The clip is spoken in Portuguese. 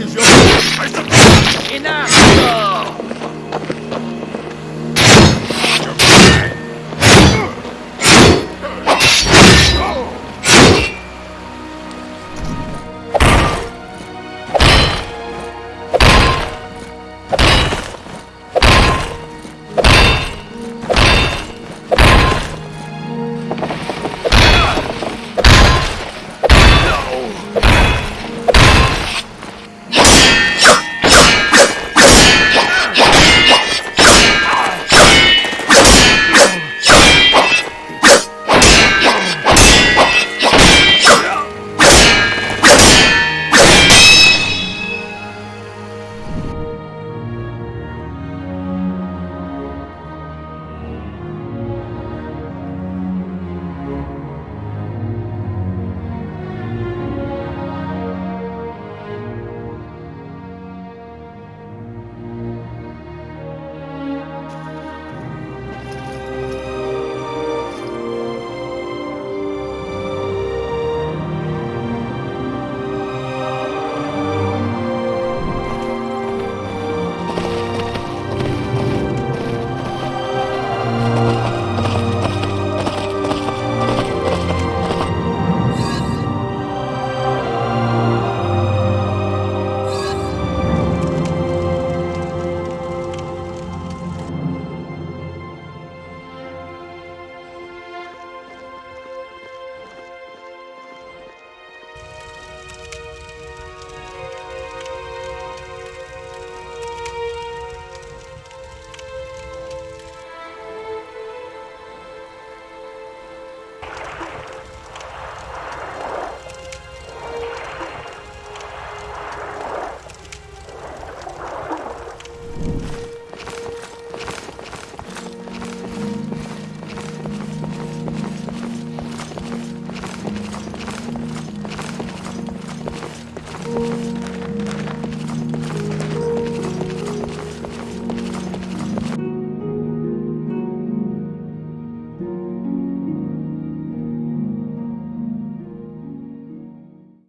religião